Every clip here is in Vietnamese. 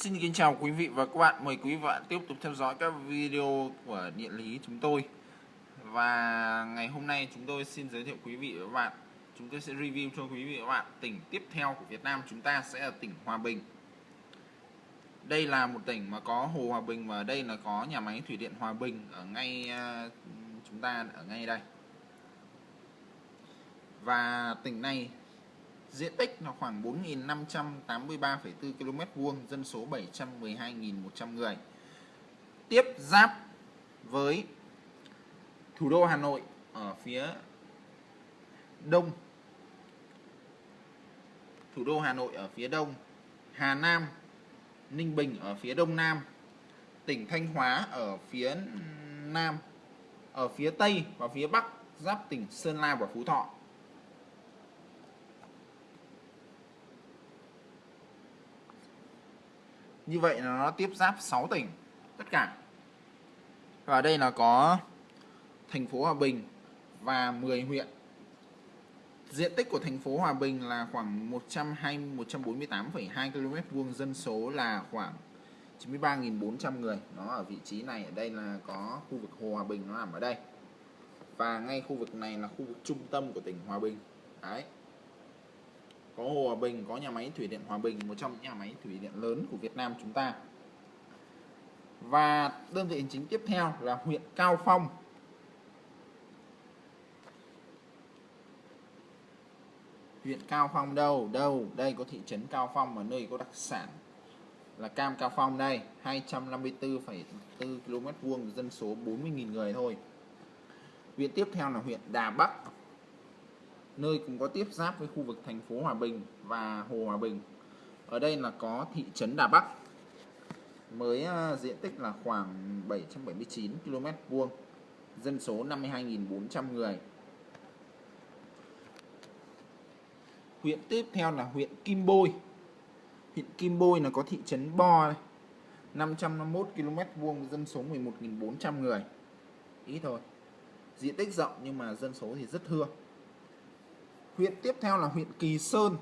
Xin kính chào quý vị và các bạn. Mời quý vị và bạn tiếp tục theo dõi các video của địa lý chúng tôi. Và ngày hôm nay chúng tôi xin giới thiệu quý vị và các bạn. Chúng tôi sẽ review cho quý vị và các bạn tỉnh tiếp theo của Việt Nam chúng ta sẽ là tỉnh Hòa Bình. Đây là một tỉnh mà có Hồ Hòa Bình và đây là có nhà máy thủy điện Hòa Bình ở ngay à, chúng ta ở ngay đây. Và tỉnh này Diện tích là khoảng 4.583,4 km vuông, dân số 712.100 người. Tiếp giáp với thủ đô Hà Nội ở phía đông. Thủ đô Hà Nội ở phía đông, Hà Nam, Ninh Bình ở phía đông nam, tỉnh Thanh Hóa ở phía nam, ở phía tây và phía bắc giáp tỉnh Sơn La và Phú Thọ. Như vậy là nó tiếp giáp 6 tỉnh tất cả. Và đây là có thành phố Hòa Bình và 10 huyện. Diện tích của thành phố Hòa Bình là khoảng 120 148,2 km vuông, dân số là khoảng 93.400 người. Nó ở vị trí này ở đây là có khu vực Hồ Hòa Bình nó nằm ở đây. Và ngay khu vực này là khu vực trung tâm của tỉnh Hòa Bình. Đấy có Hồ Hòa Bình, có nhà máy thủy điện Hòa Bình, một trong những nhà máy thủy điện lớn của Việt Nam chúng ta. Và đơn vị hành chính tiếp theo là huyện Cao Phong. Huyện Cao Phong đâu? Đâu? Đây có thị trấn Cao Phong ở nơi có đặc sản là cam Cao Phong đây, 254,4 km vuông, dân số 40.000 người thôi. Huyện tiếp theo là huyện Đà Bắc nơi cũng có tiếp giáp với khu vực thành phố Hòa Bình và Hồ Hòa Bình. Ở đây là có thị trấn Đà Bắc mới à, diện tích là khoảng 779 km vuông, dân số 52.400 người. Huyện tiếp theo là huyện Kim Bôi. Huyện Kim Bôi là có thị trấn Bo này, 551 km vuông, dân số 11.400 người. Ít thôi. Diện tích rộng nhưng mà dân số thì rất thưa. Huyện tiếp theo là huyện Kỳ Sơn.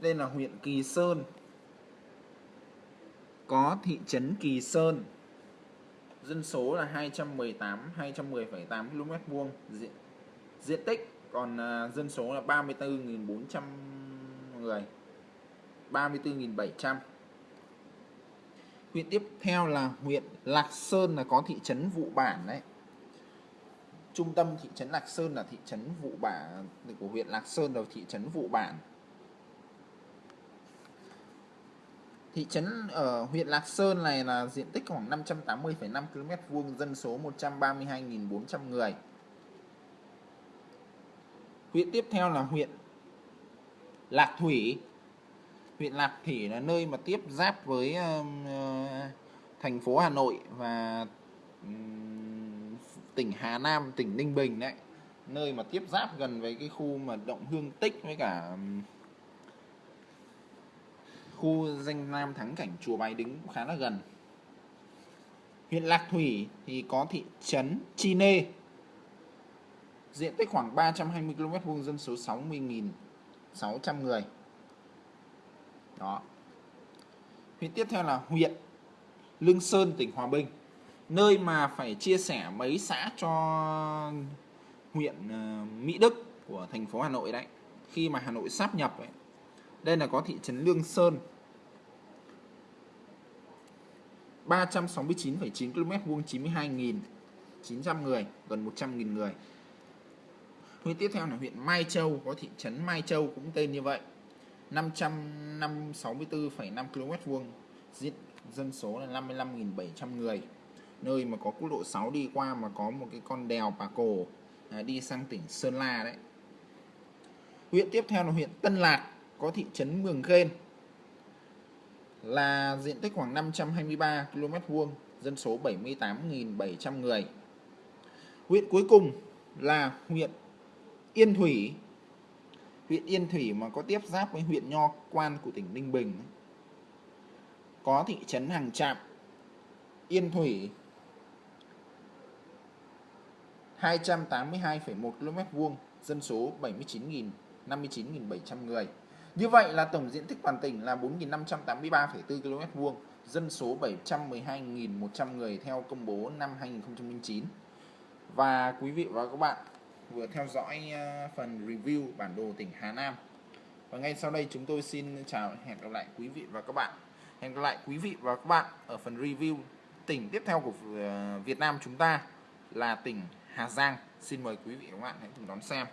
Đây là huyện Kỳ Sơn. Có thị trấn Kỳ Sơn. Dân số là 218 210,8 km vuông diện diện tích còn uh, dân số là 34.400 người. 34.700. Huyện tiếp theo là huyện Lạc Sơn là có thị trấn Vụ Bản đấy trung tâm thị trấn Lạc Sơn là thị trấn Vụ Bản của huyện Lạc Sơn rồi thị trấn Vụ Bản Thị trấn ở huyện Lạc Sơn này là diện tích khoảng 580,5 km vuông, dân số 132.400 người. Huyện tiếp theo là huyện Lạc Thủy. Huyện Lạc Thủy là nơi mà tiếp giáp với uh, thành phố Hà Nội và um, tỉnh Hà Nam, tỉnh Ninh Bình đấy. Nơi mà tiếp giáp gần với cái khu mà động hương tích với cả khu danh lam thắng cảnh chùa Bái Đính cũng khá là gần. Huyện Lạc Thủy thì có thị trấn Chi Nê. Diện tích khoảng 320 km vuông dân số 60.600 người. Đó. Huyện tiếp theo là huyện Lương Sơn tỉnh Hòa Bình nơi mà phải chia sẻ mấy xã cho huyện ờ, Mỹ Đức của thành phố Hà Nội đấy. Khi mà Hà Nội sáp nhập ấy. đây là có thị trấn Lương Sơn. 369,9 km vuông 92.900 người gần 100.000 người. Huyện tiếp theo là huyện Mai Châu có thị trấn Mai Châu cũng tên như vậy. 564,5 km vuông dân số là 55.700 người nơi mà có quốc lộ 6 đi qua mà có một cái con đèo Bà Cổ à, đi sang tỉnh Sơn La đấy. Huyện tiếp theo là huyện Tân Lạc có thị trấn Mường Khên là diện tích khoảng 523 km vuông, dân số 78.700 người. Huyện cuối cùng là huyện Yên Thủy. Huyện Yên Thủy mà có tiếp giáp với huyện Nho Quan của tỉnh Ninh Bình. Có thị trấn Hàng Trạm, Yên Thủy 282,1 km vuông, dân số 79.000 59.700 người. Như vậy là tổng diện tích toàn tỉnh là 4.583,4 km vuông, dân số 712.100 người theo công bố năm 2009. Và quý vị và các bạn vừa theo dõi ờ, phần review bản đồ tỉnh Hà Nam. Và ngay sau đây chúng tôi xin chào hẹn gặp lại quý vị và các bạn. Hẹn gặp lại quý vị và các bạn ở phần review tỉnh tiếp theo của ờ, Việt Nam chúng ta là tỉnh Hà Giang. Xin mời quý vị và các bạn hãy cùng đón xem.